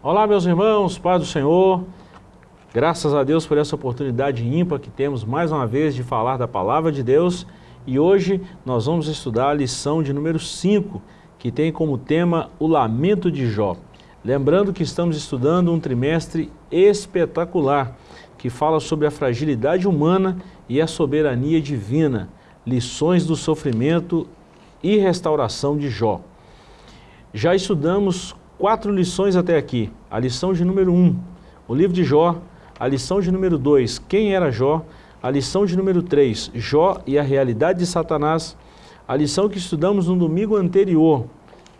Olá, meus irmãos, Pai do Senhor. Graças a Deus por essa oportunidade ímpar que temos mais uma vez de falar da Palavra de Deus. E hoje nós vamos estudar a lição de número 5, que tem como tema o lamento de Jó. Lembrando que estamos estudando um trimestre espetacular, que fala sobre a fragilidade humana e a soberania divina, lições do sofrimento e restauração de Jó. Já estudamos quatro lições até aqui. A lição de número 1, um, o livro de Jó. A lição de número 2, quem era Jó. A lição de número 3, Jó e a realidade de Satanás. A lição que estudamos no domingo anterior,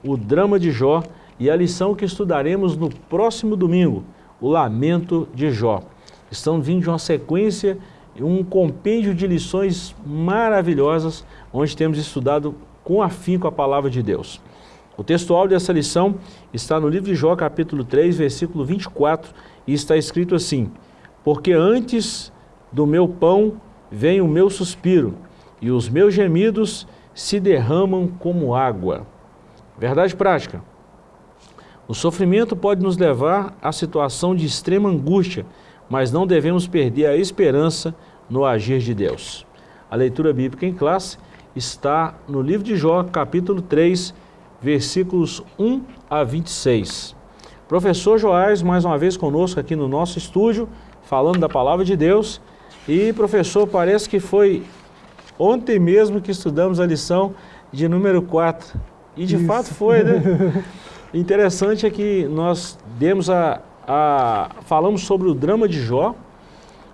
o drama de Jó. E a lição que estudaremos no próximo domingo, o lamento de Jó. Estão vindo de uma sequência, um compêndio de lições maravilhosas, onde temos estudado com afinco a palavra de Deus. O textual dessa lição está no livro de Jó, capítulo 3, versículo 24, e está escrito assim, Porque antes do meu pão vem o meu suspiro, e os meus gemidos se derramam como água. Verdade prática. O sofrimento pode nos levar à situação de extrema angústia, mas não devemos perder a esperança no agir de Deus. A leitura bíblica em classe está no livro de Jó, capítulo 3, versículos 1 a 26. Professor Joás, mais uma vez conosco aqui no nosso estúdio, falando da palavra de Deus. E, professor, parece que foi ontem mesmo que estudamos a lição de número 4. E de Isso. fato foi, né? Interessante é que nós demos a, a, falamos sobre o drama de Jó,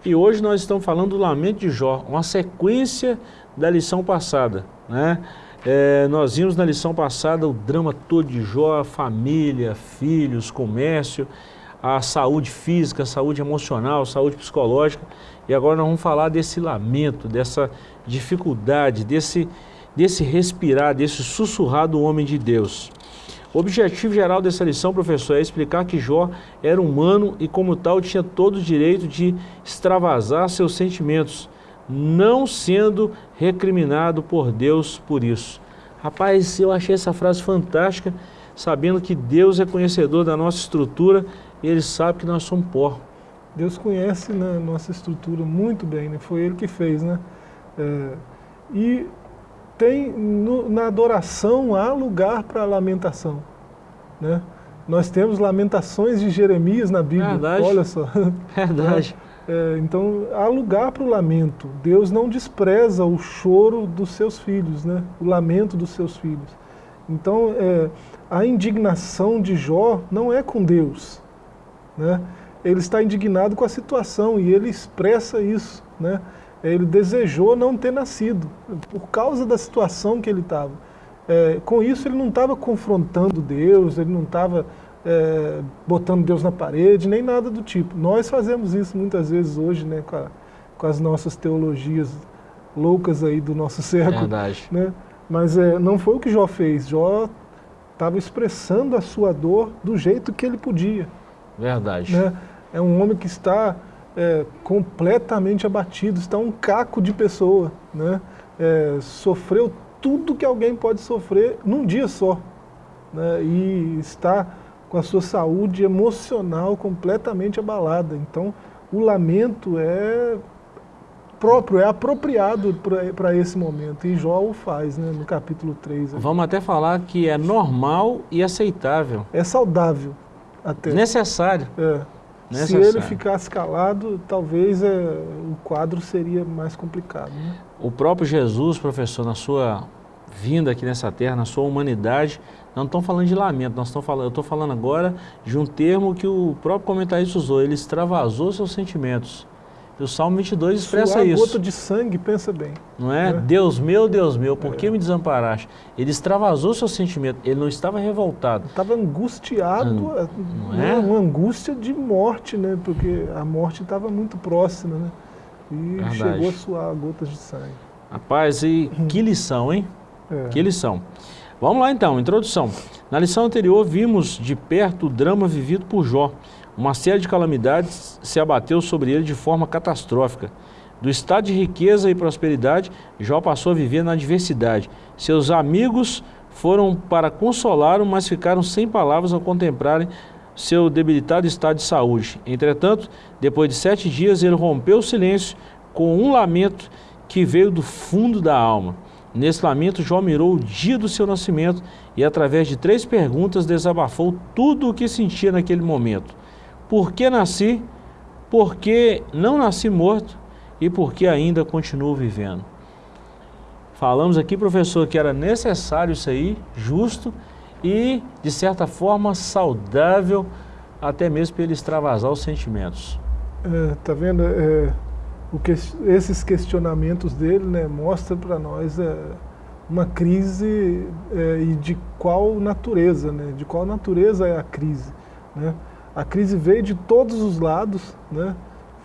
e hoje nós estamos falando do lamento de Jó, uma sequência da lição passada, né? É, nós vimos na lição passada o drama todo de Jó, família, filhos, comércio, a saúde física, a saúde emocional, a saúde psicológica. E agora nós vamos falar desse lamento, dessa dificuldade, desse, desse respirar, desse sussurrar do homem de Deus. O objetivo geral dessa lição, professor, é explicar que Jó era humano e como tal tinha todo o direito de extravasar seus sentimentos, não sendo recriminado por Deus por isso. Rapaz, eu achei essa frase fantástica, sabendo que Deus é conhecedor da nossa estrutura e Ele sabe que nós somos pó. Deus conhece né, nossa estrutura muito bem, né? foi Ele que fez. Né? É, e tem no, na adoração há lugar para lamentação. Né? Nós temos lamentações de Jeremias na Bíblia, Verdade. olha só. Verdade. É, então, há lugar para o lamento. Deus não despreza o choro dos seus filhos, né? o lamento dos seus filhos. Então, é, a indignação de Jó não é com Deus. Né? Ele está indignado com a situação e ele expressa isso. Né? Ele desejou não ter nascido, por causa da situação que ele estava. É, com isso, ele não estava confrontando Deus, ele não estava é, botando Deus na parede, nem nada do tipo. Nós fazemos isso muitas vezes hoje, né, com, a, com as nossas teologias loucas aí do nosso século. Verdade. Né? Mas é, não foi o que Jó fez. Jó estava expressando a sua dor do jeito que ele podia. Verdade. Né? É um homem que está é, completamente abatido, está um caco de pessoa. Né? É, sofreu tudo que alguém pode sofrer num dia só. Né? E está com a sua saúde emocional completamente abalada. Então, o lamento é próprio, é apropriado para esse momento. E Jó o faz, né, no capítulo 3. Vamos até falar que é normal e aceitável. É saudável até. Necessário. É. Necessário. Se ele ficasse calado, talvez é, o quadro seria mais complicado. Né? O próprio Jesus, professor, na sua vinda aqui nessa terra, na sua humanidade, não estão falando de lamento, nós estamos falando, eu estou falando agora de um termo que o próprio comentarista usou, ele extravasou seus sentimentos. E o Salmo 22 expressa Suar isso. gota de sangue, pensa bem. Não é? é? Deus meu, Deus meu, por é. que me desamparaste? Ele extravasou seu sentimento, ele não estava revoltado. Estava angustiado, An... não é? uma angústia de morte, né? porque a morte estava muito próxima. Né? E Verdade. chegou a suar gotas de sangue. Rapaz, e que lição, hein? É. Que lição. Vamos lá então, introdução. Na lição anterior vimos de perto o drama vivido por Jó. Uma série de calamidades se abateu sobre ele de forma catastrófica. Do estado de riqueza e prosperidade, Jó passou a viver na adversidade. Seus amigos foram para consolá-lo, mas ficaram sem palavras ao contemplarem seu debilitado estado de saúde. Entretanto, depois de sete dias, ele rompeu o silêncio com um lamento que veio do fundo da alma. Nesse lamento, Jó mirou o dia do seu nascimento e, através de três perguntas, desabafou tudo o que sentia naquele momento. Por que nasci? Por que não nasci morto? E por que ainda continuo vivendo? Falamos aqui, professor, que era necessário isso aí, justo e, de certa forma, saudável, até mesmo para ele extravasar os sentimentos. É, tá vendo? É, que, esses questionamentos dele né, mostram para nós é, uma crise é, e de qual natureza, né? De qual natureza é a crise, né? A crise veio de todos os lados, né?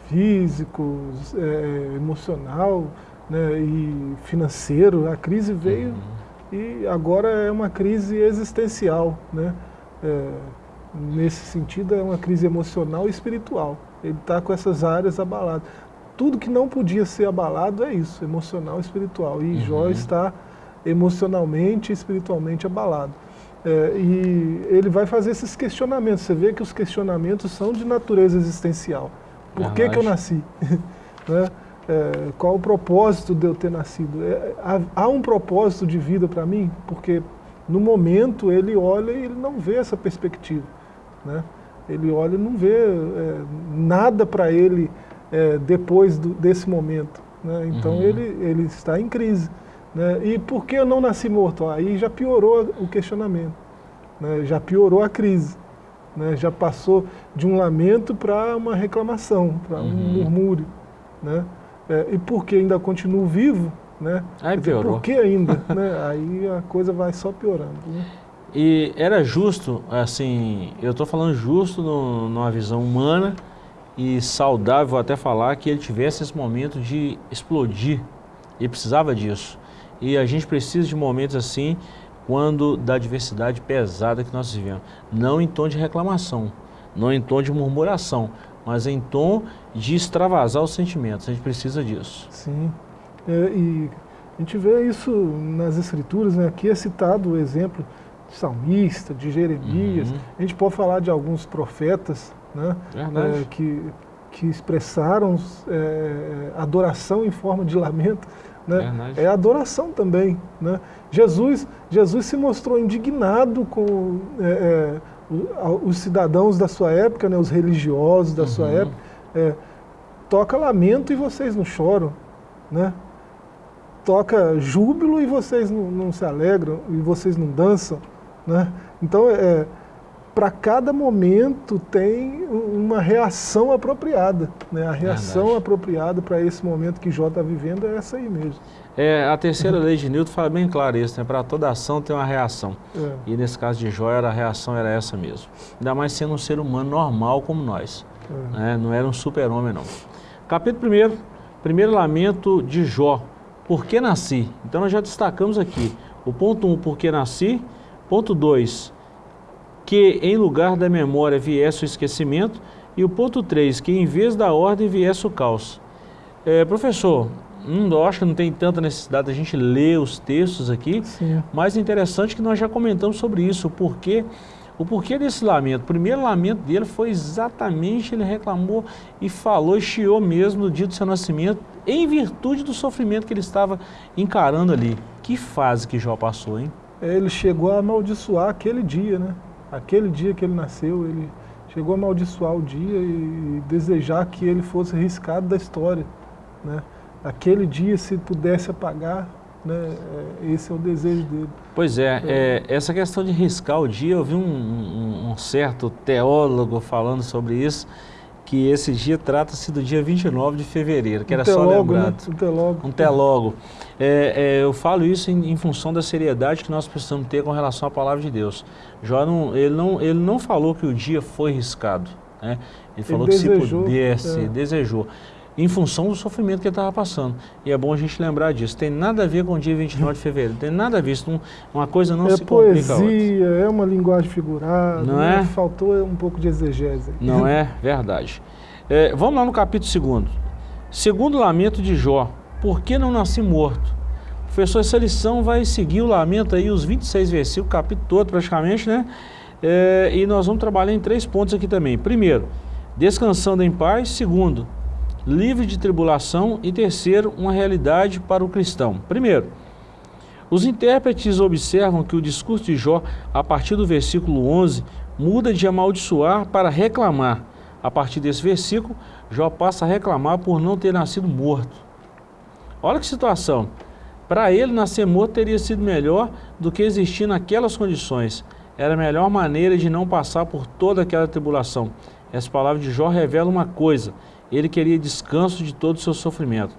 Físico, é, emocional né? e financeiro. A crise veio uhum. e agora é uma crise existencial, né? É, nesse sentido é uma crise emocional e espiritual. Ele está com essas áreas abaladas tudo que não podia ser abalado é isso, emocional e espiritual. E uhum. Jó está emocionalmente e espiritualmente abalado. É, e ele vai fazer esses questionamentos. Você vê que os questionamentos são de natureza existencial. Por que, que eu nasci? né? é, qual o propósito de eu ter nascido? É, há, há, um propósito de vida para mim? Porque no momento ele olha e ele não vê essa perspectiva. Né? Ele olha e não vê é, nada para ele é, depois do, desse momento. Né? Então uhum. ele, ele está em crise. Né? E por que eu não nasci morto? Aí já piorou o questionamento, né? já piorou a crise. Né? Já passou de um lamento para uma reclamação, para um uhum. murmúrio. Né? É, e por que ainda continuo vivo? Né? Aí piorou. Por que ainda? né? Aí a coisa vai só piorando. Né? E era justo, assim, eu estou falando justo no, numa visão humana, e saudável, vou até falar, que ele tivesse esse momento de explodir. Ele precisava disso. E a gente precisa de momentos assim, quando da adversidade pesada que nós vivemos. Não em tom de reclamação, não em tom de murmuração, mas em tom de extravasar os sentimentos. A gente precisa disso. Sim. É, e a gente vê isso nas escrituras, né? aqui é citado o exemplo de salmista, de Jeremias. Uhum. A gente pode falar de alguns profetas né? É, que, que expressaram é, adoração em forma de lamento. Né? É adoração também. Né? Jesus, Jesus se mostrou indignado com é, é os cidadãos da sua época, né, os religiosos da uhum. sua época. É, toca lamento e vocês não choram. Né? Toca júbilo e vocês não, não se alegram, e vocês não dançam. Né? Então, é, para cada momento tem uma reação apropriada. Né? A reação Verdade. apropriada para esse momento que Jó está vivendo é essa aí mesmo. É, a terceira lei de Newton fala bem claro isso, né? para toda ação tem uma reação. É. E nesse caso de Jó, a reação era essa mesmo. Ainda mais sendo um ser humano normal como nós. É. Né? Não era um super-homem não. Capítulo 1, primeiro lamento de Jó. Por que nasci? Então nós já destacamos aqui. O ponto 1, um, por que nasci. Ponto 2, que em lugar da memória viesse o esquecimento, e o ponto 3, que em vez da ordem viesse o caos. É, professor, hum, eu acho que não tem tanta necessidade da gente ler os textos aqui, Sim. mas interessante que nós já comentamos sobre isso, o porquê, o porquê desse lamento. O primeiro lamento dele foi exatamente, ele reclamou e falou e chiou mesmo no dia do seu nascimento, em virtude do sofrimento que ele estava encarando ali. Que fase que Jó passou, hein? Ele chegou a amaldiçoar aquele dia, né? Aquele dia que ele nasceu, ele chegou a amaldiçoar o dia e desejar que ele fosse riscado da história. Né? Aquele dia, se pudesse apagar, né? É, esse é o desejo dele. Pois é, é, essa questão de riscar o dia, eu vi um, um, um certo teólogo falando sobre isso, que esse dia trata-se do dia 29 de fevereiro, que um era só lembrado. Né? Um telogo. Um telogo. É, é, eu falo isso em, em, função da seriedade que nós precisamos ter com relação à palavra de Deus. Jó não, ele, não, ele não falou que o dia foi riscado. Né? Ele falou ele que desejou, se pudesse, é. desejou em função do sofrimento que ele estava passando. E é bom a gente lembrar disso. Tem nada a ver com o dia 29 de fevereiro. Tem nada a ver. Isso uma coisa não é se poesia, complica É uma linguagem figurada. Não é? Faltou um pouco de exegese. Não é? Verdade. É, vamos lá no capítulo 2. Segundo lamento de Jó. Por que não nasci morto? Professor, essa lição vai seguir o lamento aí, os 26 versículos, o capítulo todo praticamente, né? É, e nós vamos trabalhar em três pontos aqui também. Primeiro, descansando em paz. Segundo, livre de tribulação. E terceiro, uma realidade para o cristão. Primeiro, os intérpretes observam que o discurso de Jó, a partir do versículo 11, muda de amaldiçoar para reclamar. A partir desse versículo, Jó passa a reclamar por não ter nascido morto. Olha que situação. Para ele, nascer morto teria sido melhor do que existir naquelas condições. Era a melhor maneira de não passar por toda aquela tribulação. Essa palavra de Jó revela uma coisa. Ele queria descanso de todo o seu sofrimento.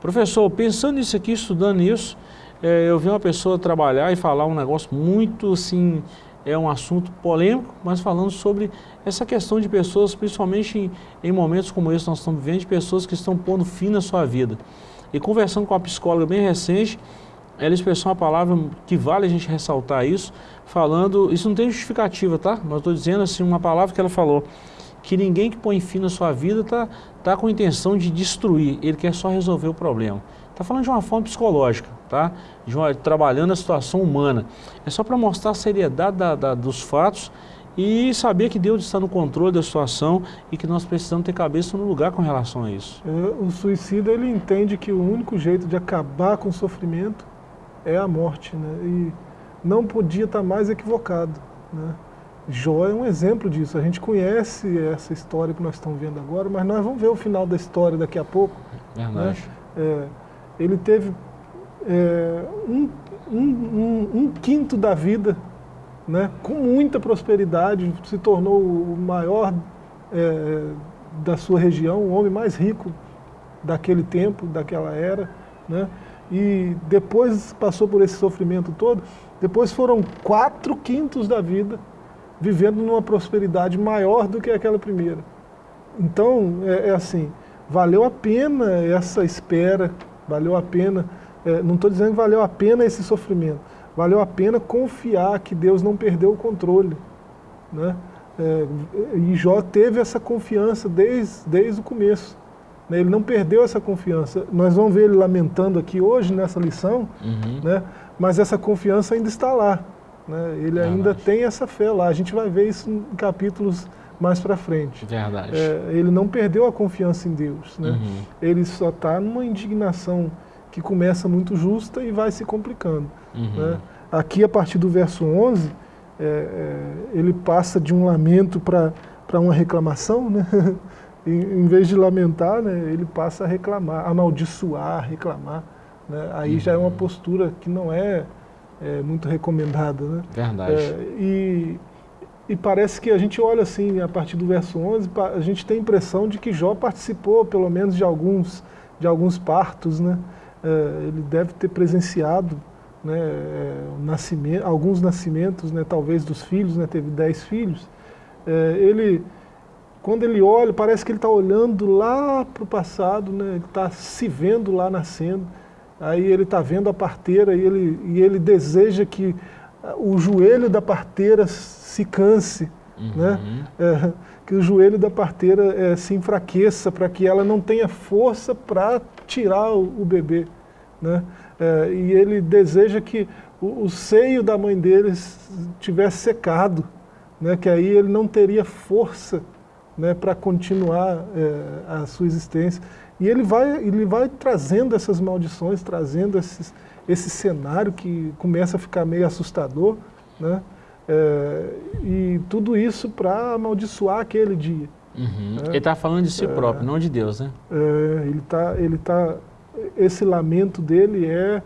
Professor, pensando nisso aqui, estudando isso, é, eu vi uma pessoa trabalhar e falar um negócio muito assim, é um assunto polêmico, mas falando sobre essa questão de pessoas, principalmente em, em momentos como esse que nós estamos vivendo, de pessoas que estão pondo fim na sua vida. E conversando com uma psicóloga bem recente, ela expressou uma palavra que vale a gente ressaltar isso, falando, isso não tem justificativa, tá? Mas estou dizendo assim, uma palavra que ela falou, que ninguém que põe fim na sua vida está tá com a intenção de destruir, ele quer só resolver o problema. Está falando de uma forma psicológica, tá? Uma, trabalhando a situação humana. É só para mostrar a seriedade da, da, dos fatos e saber que Deus está no controle da situação e que nós precisamos ter cabeça no lugar com relação a isso. É, o suicida ele entende que o único jeito de acabar com o sofrimento é a morte, né? E não podia estar mais equivocado, né? Jó é um exemplo disso. A gente conhece essa história que nós estamos vendo agora, mas nós vamos ver o final da história daqui a pouco. Verdade. Né? É, ele teve é, um, um, um, um, quinto da vida, né, com muita prosperidade, se tornou o maior é, da sua região, o homem mais rico daquele tempo, daquela era, né, e depois passou por esse sofrimento todo, depois foram quatro quintos da vida vivendo numa prosperidade maior do que aquela primeira. Então, é, é assim, valeu a pena essa espera, Valeu a pena, é, não estou dizendo que valeu a pena esse sofrimento, valeu a pena confiar que Deus não perdeu o controle. Né? É, e Jó teve essa confiança desde, desde o começo. Né? Ele não perdeu essa confiança. Nós vamos ver ele lamentando aqui hoje nessa lição, uhum. né? mas essa confiança ainda está lá. Né? Ele ainda tem essa fé lá. A gente vai ver isso em capítulos mais para frente. Verdade. É, ele não perdeu a confiança em Deus. Né? Uhum. Ele só está numa indignação que começa muito justa e vai se complicando. Uhum. Né? Aqui, a partir do verso 11, é, é, ele passa de um lamento para uma reclamação, né? em, em, vez de lamentar, né, ele passa a reclamar, amaldiçoar, reclamar. Né? Aí uhum. já é uma uhum. postura que não é, é muito recomendada. Né? Verdade. É, e e parece que a gente olha assim, a partir do verso 11, a gente tem a impressão de que Jó participou, pelo menos, de alguns, de alguns partos, né? É, ele deve ter presenciado né, é, nascimento, alguns nascimentos, né, talvez dos filhos, né, teve dez filhos. É, ele, quando ele olha, parece que ele está olhando lá para o passado, né, ele está se vendo lá nascendo, aí ele está vendo a parteira e ele, e ele deseja que o joelho da parteira se canse, uhum. né? É, que o joelho da parteira é, se enfraqueça para que ela não tenha força para tirar o, o, bebê. Né? É, e ele deseja que o, o, seio da mãe dele tivesse secado, né? que aí ele não teria força né, para continuar é, a sua existência. E ele vai, ele vai trazendo essas maldições, trazendo esses, esse cenário que começa a ficar meio assustador, né? É, e tudo isso para amaldiçoar aquele dia. Uhum. Né? Ele está falando de si é, próprio, não de Deus, né? É, ele está, ele tá, esse lamento dele é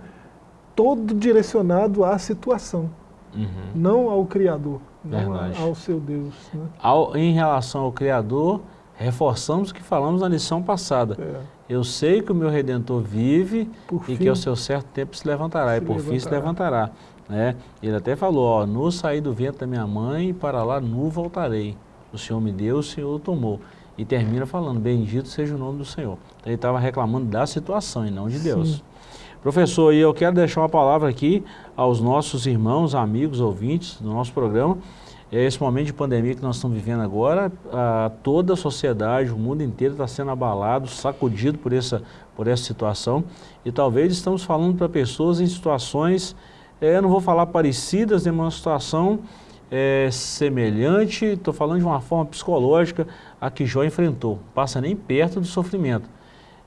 todo direcionado à situação, uhum. não ao Criador, não ao seu Deus. Né? Ao, em relação ao Criador, reforçamos o que falamos na lição passada. É. Eu sei que o meu Redentor vive por e fim, que ao seu certo tempo se levantará, se e por levantará. fim se levantará. Né? Ele até falou, ó, no sair do vento da minha mãe, para lá nu voltarei. O Senhor me deu, o Senhor tomou. E termina falando, bendito seja o nome do Senhor. Então, ele estava reclamando da situação e não de Deus. Sim. Professor, e eu quero deixar uma palavra aqui aos nossos irmãos, amigos, ouvintes do nosso programa. É esse momento de pandemia que nós estamos vivendo agora, a, toda a sociedade, o mundo inteiro está sendo abalado, sacudido por essa, por essa situação. E talvez estamos falando para pessoas em situações é, não vou falar parecidas, em uma situação é, semelhante, estou falando de uma forma psicológica, a que Jó enfrentou. Passa nem perto do sofrimento.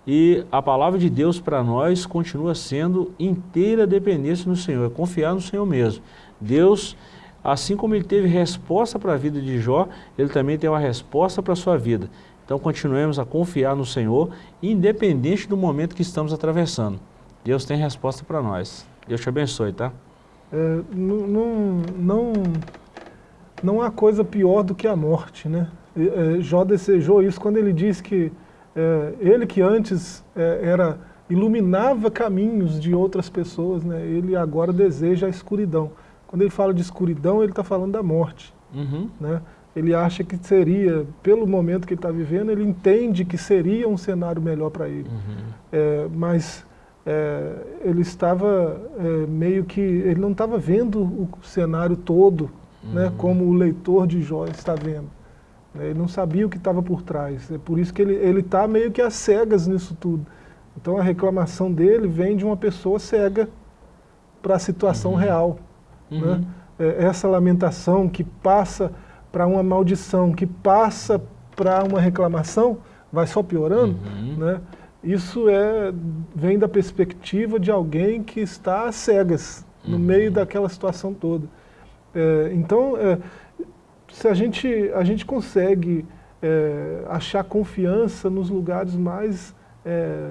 E a palavra de Deus para nós continua sendo inteira dependência no Senhor, é confiar no Senhor mesmo. Deus, assim como ele teve resposta para a vida de Jó, ele também tem uma resposta para a sua vida. Então continuemos a confiar no Senhor, independente do momento que estamos atravessando. Deus tem resposta para nós. Deus te abençoe, tá? É, não, não, não há coisa pior do que a morte, né? É, Jó desejou isso quando ele diz que é, ele que antes é, era iluminava caminhos de outras pessoas, né? ele agora deseja a escuridão. Quando ele fala de escuridão, ele está falando da morte. Uhum. Né? ele acha que seria, pelo momento que ele está vivendo, ele entende que seria um cenário melhor para ele. Uhum. É, mas é, ele estava é, meio que, ele não estava vendo o cenário todo, né, uhum. né, como o leitor de Jó está vendo. Ele não sabia o que estava por trás. É por isso que ele está meio que às cegas nisso tudo. Então a reclamação dele vem de uma pessoa cega para a situação uhum. real. Né? Uhum. É, essa lamentação que passa para uma maldição, que passa para uma reclamação, vai só piorando, uhum. né? isso é, vem da perspectiva de alguém que está às cegas, no uhum. meio daquela situação toda. É, então, é, se a gente, a gente consegue é, achar confiança nos lugares mais, é,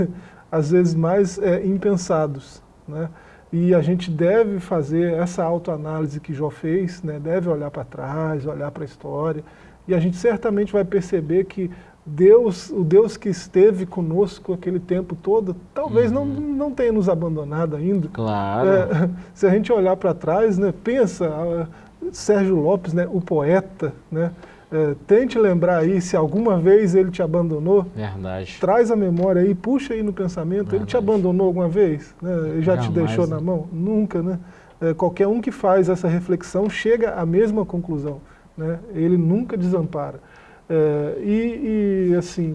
às vezes mais é, impensados, né? E a gente deve fazer essa autoanálise que Jó fez, né? deve olhar para trás, olhar para a história, e a gente certamente vai perceber que Deus, o Deus que esteve conosco aquele tempo todo, talvez uhum. não, não tenha nos abandonado ainda. Claro. É, se a gente olhar para trás, né, pensa, uh, Sérgio Lopes, né, o poeta, né, é, tente lembrar aí se alguma vez ele te abandonou. Verdade. Traz a memória aí, puxa aí no pensamento. Verdade. Ele te abandonou alguma vez? Né? Ele já te deixou né? na mão? Nunca, né? É, qualquer um que faz essa reflexão chega à mesma conclusão. Né? Ele nunca desampara. É, e, e, assim,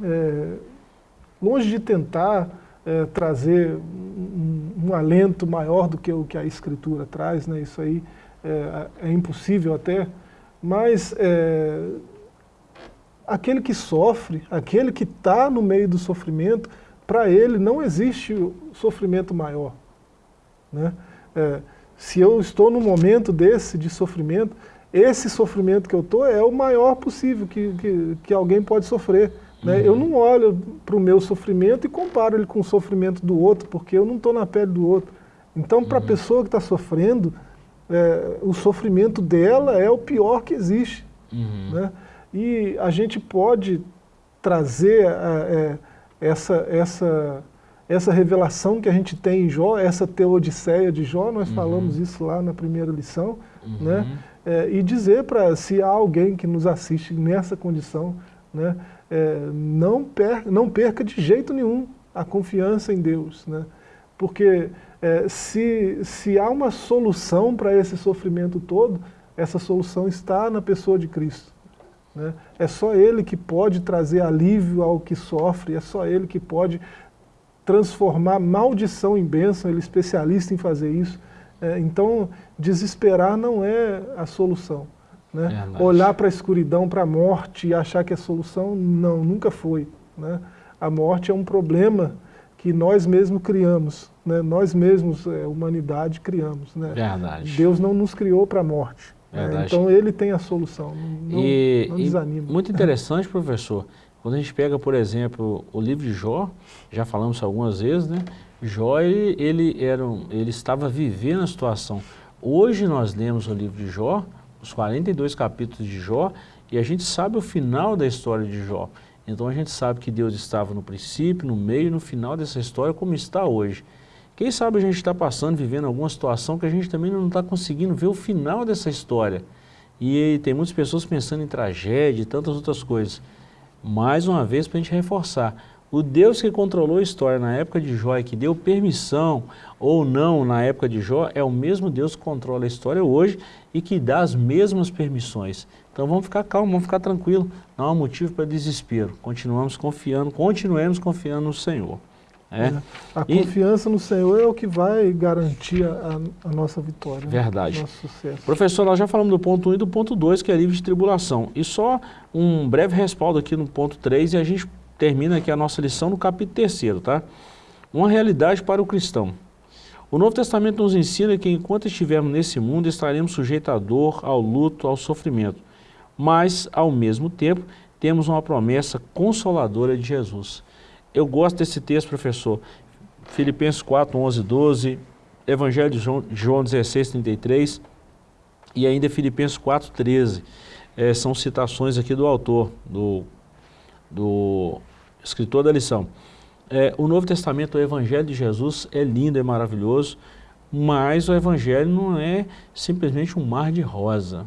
é, longe de tentar é, trazer um, um, alento maior do que o que a Escritura traz, né? isso aí é, é impossível até, mas é, aquele que sofre, aquele que está no meio do sofrimento, para ele não existe sofrimento maior. Né? É, se eu estou num momento desse de sofrimento, esse sofrimento que eu estou é o maior possível que, que, que alguém pode sofrer. Né? Uhum. Eu não olho para o meu sofrimento e comparo ele com o sofrimento do outro, porque eu não estou na pele do outro. Então, para a uhum. pessoa que está sofrendo, é, o sofrimento dela é o pior que existe. Uhum. Né? E a gente pode trazer é, é, essa, essa, essa revelação que a gente tem em Jó, essa teodiceia de Jó, nós uhum. falamos isso lá na primeira lição, uhum. né? É, e dizer para se há alguém que nos assiste nessa condição, né? É, não, per, não perca de jeito nenhum a confiança em Deus, né? porque é, se, se há uma solução para esse sofrimento todo, essa solução está na pessoa de Cristo. Né? É só Ele que pode trazer alívio ao que sofre, é só Ele que pode transformar maldição em bênção, Ele é especialista em fazer isso. É, então, desesperar não é a solução. Né? É Olhar para a escuridão, para a morte e achar que é a solução, não, nunca foi. Né? A morte é um problema que nós mesmos criamos, né? nós mesmos, é, humanidade, criamos. Né? Verdade. Deus não nos criou para a morte. Né? Então ele tem a solução, não, e, não desanima. muito interessante, professor, quando a gente pega, por exemplo, o livro de Jó, já falamos algumas vezes, né? Jó, ele, ele, era um, ele estava vivendo a situação. Hoje nós lemos o livro de Jó, os 42 capítulos de Jó, e a gente sabe o final da história de Jó. Então a gente sabe que Deus estava no princípio, no meio e no final dessa história como está hoje. Quem sabe a gente está passando, vivendo alguma situação que a gente também não está conseguindo ver o final dessa história. E tem muitas pessoas pensando em tragédia e tantas outras coisas. Mais uma vez para a gente reforçar, o Deus que controlou a história na época de Jó e que deu permissão ou não na época de Jó é o mesmo Deus que controla a história hoje e que dá as mesmas permissões. Então vamos ficar calmos, vamos ficar tranquilos, não há motivo para desespero. Continuamos confiando, continuemos confiando no Senhor. É. é. A e... confiança no Senhor é o que vai garantir a, a nossa vitória. Né? Verdade. Nosso sucesso. Professor, nós já falamos do ponto 1 um e do ponto 2, que é livre de tribulação. E só um breve respaldo aqui no ponto 3 e a gente termina aqui a nossa lição no capítulo 3, tá? Uma realidade para o cristão. O Novo Testamento nos ensina que enquanto estivermos nesse mundo, estaremos sujeitos à dor, ao luto, ao sofrimento. Mas, ao mesmo tempo, temos uma promessa consoladora de Jesus. Eu gosto desse texto, professor. Filipenses 4, 11, 12, Evangelho de João, João 16, 33 e ainda Filipenses 4, 13. É, são citações aqui do autor, do, do escritor da lição. É, o Novo Testamento, o Evangelho de Jesus é lindo, é maravilhoso, mas o Evangelho não é simplesmente um mar de rosa.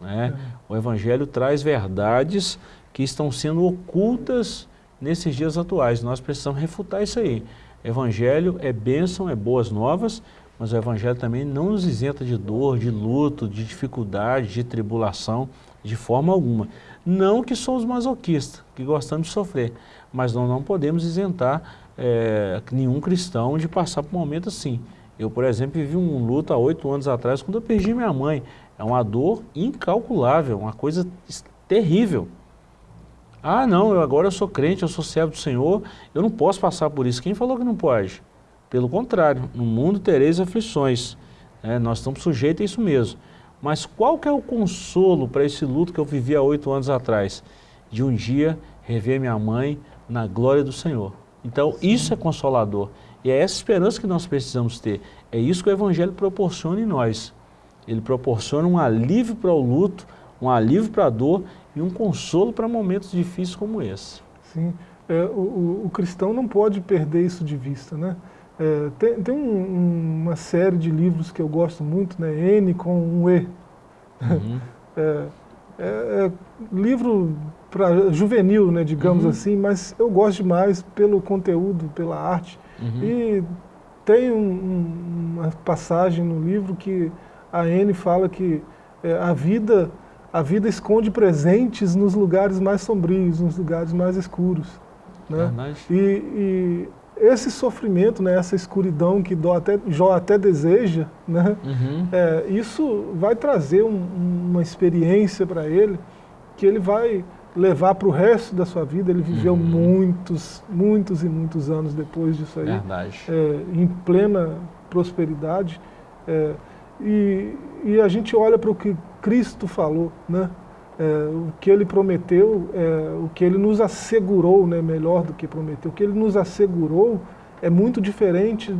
Né? É. O Evangelho traz verdades que estão sendo ocultas nesses dias atuais. Nós precisamos refutar isso aí. Evangelho é bênção, é boas novas, mas o Evangelho também não nos isenta de dor, de luto, de dificuldade, de tribulação, de forma alguma. Não que somos masoquistas, que gostamos de sofrer, mas nós não podemos isentar é, nenhum cristão de passar por um momento assim. Eu, por exemplo, vivi um luto há oito anos atrás, quando eu perdi minha mãe. É uma dor incalculável, uma coisa terrível. Ah, não, eu agora eu sou crente, eu sou servo do Senhor, eu não posso passar por isso. Quem falou que não pode? Pelo contrário, no mundo tereis aflições. É, nós estamos sujeitos a isso mesmo. Mas qual que é o consolo para esse luto que eu vivi há oito anos atrás? De um dia rever minha mãe na glória do Senhor. Então, Sim. isso é consolador. E é essa esperança que nós precisamos ter. É isso que o Evangelho proporciona em nós. Ele proporciona um alívio para o luto, um alívio para a dor e um consolo para momentos difíceis como esse. Sim, é, o, o, cristão não pode perder isso de vista, né? É, tem, tem um, uma série de livros que eu gosto muito, né? N com um E. Uhum. É, é, é, livro para juvenil, né, digamos uhum. assim, mas eu gosto demais pelo conteúdo, pela arte. Uhum. E tem um, um, uma passagem no livro que a N fala que é, a vida a vida esconde presentes nos lugares mais sombrios, nos lugares mais escuros. Né? E, e, esse sofrimento, né, essa escuridão que Jó até, Jó até deseja, né, uhum. é, isso vai trazer um, uma experiência para ele que ele vai levar para o resto da sua vida. Ele viveu uhum. muitos, muitos e muitos anos depois disso aí, é, em plena prosperidade. É, e, e a gente olha para o que Cristo falou, né? É, o que ele prometeu, é, o que ele nos assegurou, né, melhor do que prometeu, o que ele nos assegurou é muito diferente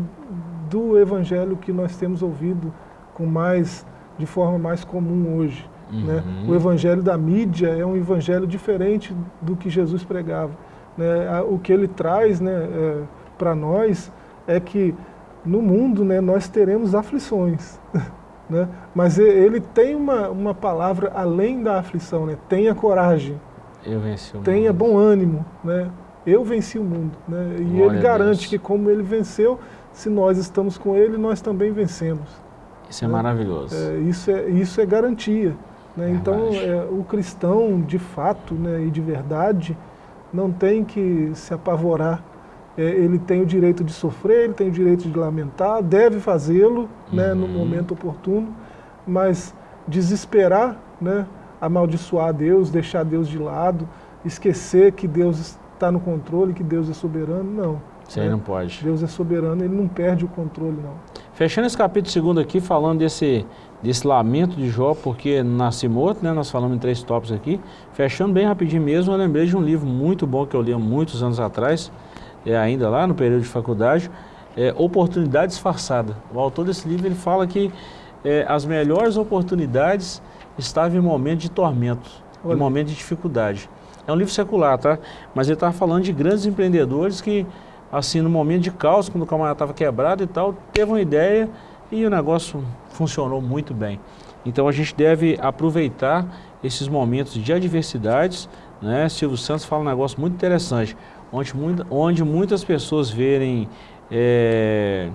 do evangelho que nós temos ouvido com mais, de forma mais comum hoje. Né? Uhum. Né? O evangelho da mídia é um evangelho diferente do que Jesus pregava. Né? O que ele traz né, é, para nós é que no mundo né, nós teremos aflições. Né? Mas ele tem uma, uma palavra além da aflição, né? tenha coragem, eu venci o tenha mundo. bom ânimo, né? eu venci o mundo. Né? E Glória ele garante que como ele venceu, se nós estamos com ele, nós também vencemos. Isso é né? maravilhoso. É, isso, é, isso é garantia. Né? Então, é, o cristão, de fato né, e de verdade, não tem que se apavorar é, ele tem o direito de sofrer, ele tem o direito de lamentar, deve fazê-lo né, no uhum. momento oportuno, mas desesperar, né, amaldiçoar Deus, deixar Deus de lado, esquecer que Deus está no controle, que Deus é soberano, não. Isso aí né? não pode. Deus é soberano, ele não perde o controle, não. Fechando esse capítulo segundo aqui, falando desse, desse lamento de Jó, porque nasce morto, né? Nós falamos em três tópicos aqui. Fechando bem rapidinho mesmo, eu lembrei de um livro muito bom que eu li há muitos anos atrás, é, ainda lá no período de faculdade, é, Oportunidade Disfarçada. O autor desse livro ele fala que é, as melhores oportunidades estavam em momento de tormento, Olha. em momento de dificuldade. É um livro secular, tá? Mas ele estava falando de grandes empreendedores que, assim, no momento de caos, quando o camarada estava quebrado e tal, teve uma ideia e o negócio funcionou muito bem. Então a gente deve aproveitar esses momentos de adversidades, né? Silvio Santos fala um negócio muito interessante onde, onde muitas pessoas verem, é,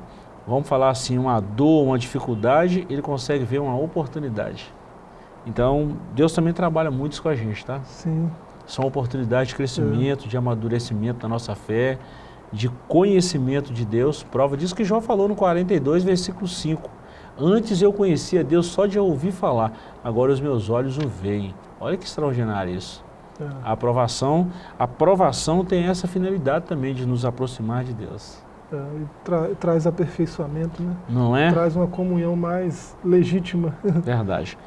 vamos falar assim, uma dor, uma dificuldade, ele consegue ver uma oportunidade. Então, Deus também trabalha muito isso com a gente, tá? Sim. São oportunidades de crescimento, é. de amadurecimento da nossa fé. de conhecimento de Deus. Prova disso que Jó falou no 42, versículo 5. Antes eu conhecia Deus só de ouvir falar, agora os meus olhos o veem. Olha que extraordinário isso. É. A aprovação, a aprovação tem essa finalidade também de nos aproximar de Deus. É, tra traz aperfeiçoamento, né? Não é? Traz uma comunhão mais legítima. Verdade.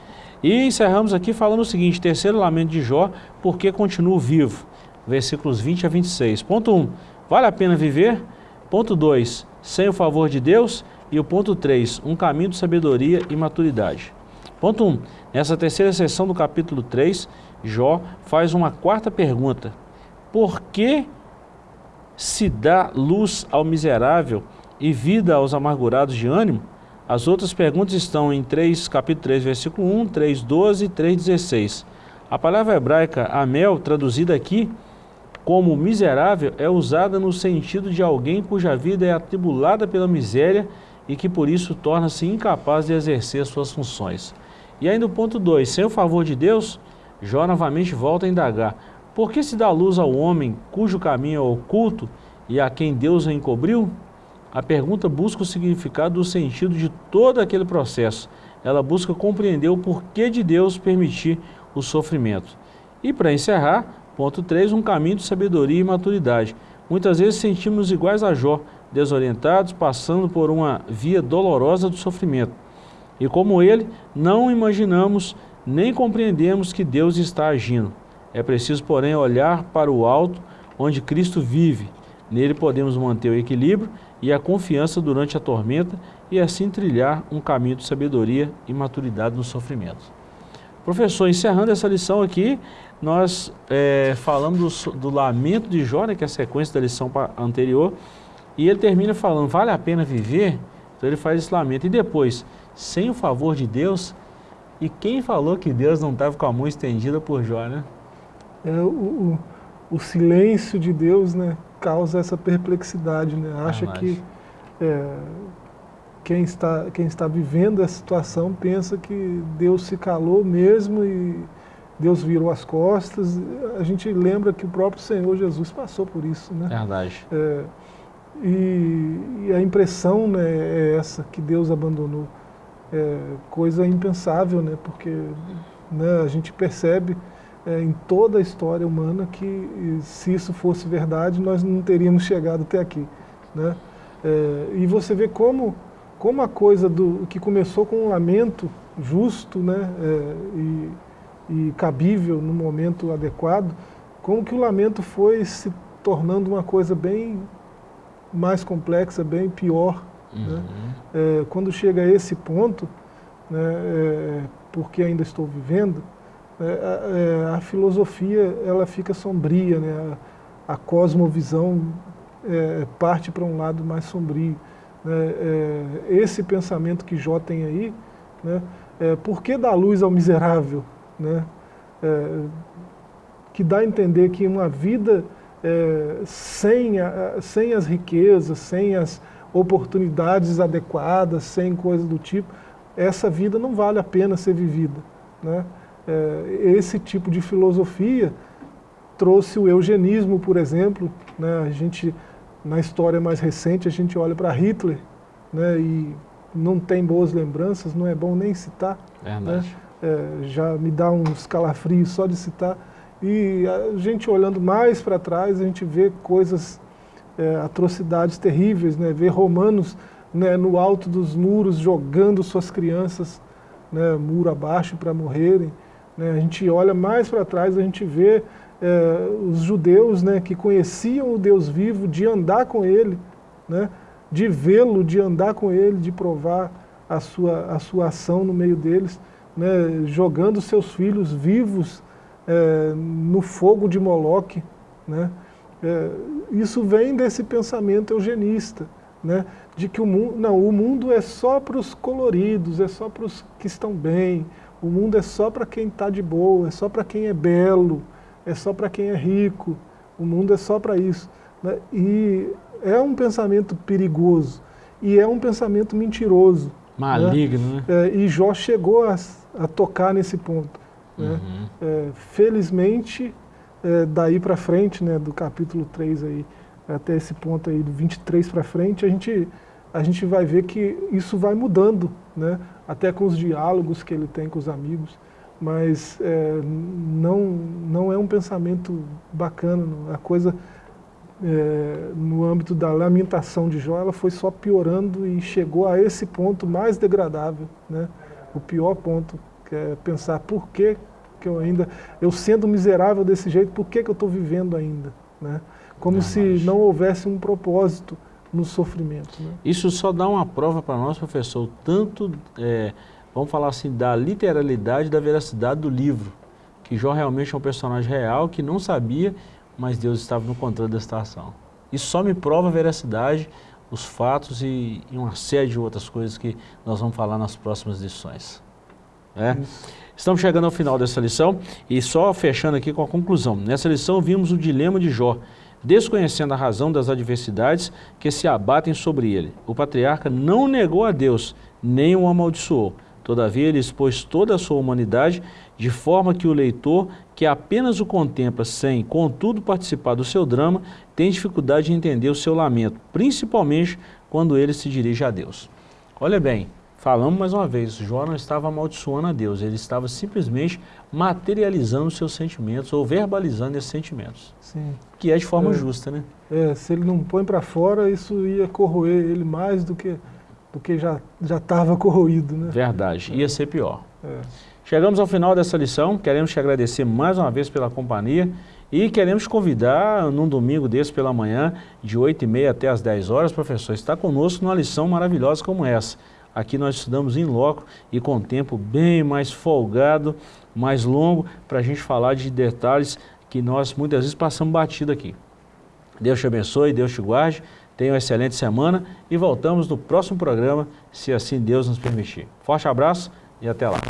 E encerramos aqui falando o seguinte, terceiro lamento de Jó, porque continuo vivo. Versículos 20 a 26. Ponto 1, vale a pena viver? Ponto 2, sem o favor de Deus? E o ponto 3, um caminho de sabedoria e maturidade. Ponto 1, nessa terceira sessão do capítulo 3, Jó faz uma quarta pergunta. Por que se dá luz ao miserável e vida aos amargurados de ânimo? As outras perguntas estão em 3, capítulo 3, versículo 1, 3, 12 e 3, 16. A palavra hebraica amel, traduzida aqui como miserável, é usada no sentido de alguém cuja vida é atribulada pela miséria e que por isso torna-se incapaz de exercer suas funções. E ainda o ponto 2, sem o favor de Deus, Jó novamente volta a indagar, por que se dá luz ao homem cujo caminho é oculto e a quem Deus o encobriu? A pergunta busca o significado do sentido de todo aquele processo. Ela busca compreender o porquê de Deus permitir o sofrimento. E para encerrar, ponto 3, um caminho de sabedoria e maturidade. Muitas vezes sentimos iguais a Jó, desorientados, passando por uma via dolorosa do sofrimento. E como ele, não imaginamos nem compreendemos que Deus está agindo. É preciso, porém, olhar para o alto, onde Cristo vive. Nele podemos manter o equilíbrio e a confiança durante a tormenta e assim trilhar um caminho de sabedoria e maturidade no sofrimento. Professor, encerrando essa lição aqui, nós é, falamos do, do, lamento de Jó, né, que é a sequência da lição anterior, e ele termina falando, vale a pena viver? Então ele faz esse lamento. E depois, sem o favor de Deus, e quem falou que Deus não estava com a mão estendida por Jó, né? é, o, o, o, silêncio de Deus né, causa essa perplexidade, né? acha que é, quem, está, quem está vivendo essa situação pensa que Deus se calou mesmo e Deus virou as costas. A gente lembra que o próprio Senhor Jesus passou por isso. Né? Verdade. É, e, e, a impressão né, é essa, que Deus abandonou. É coisa impensável, né, porque né, a gente percebe é, em toda a história humana que se isso fosse verdade, nós não teríamos chegado até aqui. Né? É, e você vê como, como a coisa do que começou com um lamento justo né, é, e, e cabível no momento adequado, como que o lamento foi se tornando uma coisa bem mais complexa, bem pior. Né? Uhum. Né? É, quando chega a esse ponto, né, é, porque ainda estou vivendo, é, é, a filosofia ela fica sombria, né? a, a cosmovisão é, parte para um lado mais sombrio. Né? É, esse pensamento que Jó tem aí, né? É, por que dar luz ao miserável? Né? Que dá a entender que uma vida sem, a, sem as riquezas, sem as oportunidades adequadas, sem coisas do tipo, essa vida não vale a pena ser vivida. Né? é, esse tipo de filosofia trouxe o eugenismo, por exemplo. Né? A gente, na história mais recente, a gente olha para Hitler né? e não tem boas lembranças, não é bom nem citar. Né? É, já me dá uns calafrios só de citar. E a gente olhando mais para trás, a gente vê coisas, é, atrocidades terríveis, né? vê romanos né, no alto dos muros jogando suas crianças né, muro abaixo para morrerem. Né? A gente olha mais para trás, a gente vê é, os judeus né, que conheciam o Deus vivo, de andar com Ele, né, de vê-lo, de andar com Ele, de provar a sua, a sua ação no meio deles, né, jogando seus filhos vivos é, no fogo de Moloque. Né? É, isso vem desse pensamento eugenista, né, de que o mundo, não, o mundo é só para os coloridos, é só para os que estão bem, o mundo é só para quem está de boa, é só para quem é belo, é só para quem é rico. O mundo é só para isso. Né? E é um pensamento perigoso. E é um pensamento mentiroso. Maligno, né? né? É, e Jó chegou a, a tocar nesse ponto. Né? Uhum. Né? É, felizmente, é, daí para frente, né, do capítulo 3 aí, até esse ponto aí do 23 para frente, a gente, a gente vai ver que isso vai mudando, né? até com os diálogos que ele tem com os amigos, mas é, não, não é um pensamento bacana, a coisa é, no âmbito da lamentação de Jó, ela foi só piorando e chegou a esse ponto mais degradável, né? o pior ponto, que é pensar por que, que eu ainda, eu sendo miserável desse jeito, por que, que eu estou vivendo ainda? Né? Como não, se não houvesse um propósito no sofrimento. Né? Isso só dá uma prova para nós, professor, tanto, é, vamos falar assim, da literalidade, da veracidade do livro, que Jó realmente é um personagem real, que não sabia, mas Deus estava no controle da situação. Isso só me prova a veracidade, os fatos e, e uma série de outras coisas que nós vamos falar nas próximas lições. É? Estamos chegando ao final dessa lição e só fechando aqui com a conclusão. Nessa lição vimos o dilema de Jó, desconhecendo a razão das adversidades que se abatem sobre ele. O patriarca não negou a Deus, nem o amaldiçoou. Todavia ele expôs toda a sua humanidade de forma que o leitor, que apenas o contempla sem, contudo, participar do seu drama, tem dificuldade de entender o seu lamento, principalmente quando ele se dirige a Deus. Olha bem, Falamos mais uma vez, Jó não estava amaldiçoando a Deus, ele estava simplesmente materializando os seus sentimentos ou verbalizando esses sentimentos. Sim. Que é de forma é, justa, né? É, se ele não põe para fora, isso ia corroer ele mais do que, do que já estava corroído, né? Verdade, ia ser pior. É. Chegamos ao final dessa lição, queremos te agradecer mais uma vez pela companhia e queremos te convidar num domingo desse pela manhã, de 8h30 até as 10 horas, professor, está conosco numa lição maravilhosa como essa. Aqui nós estudamos em loco e com tempo bem mais folgado, mais longo, para a gente falar de detalhes que nós muitas vezes passamos batido aqui. Deus te abençoe, Deus te guarde, tenha uma excelente semana e voltamos no próximo programa, se assim Deus nos permitir. Forte abraço e até lá.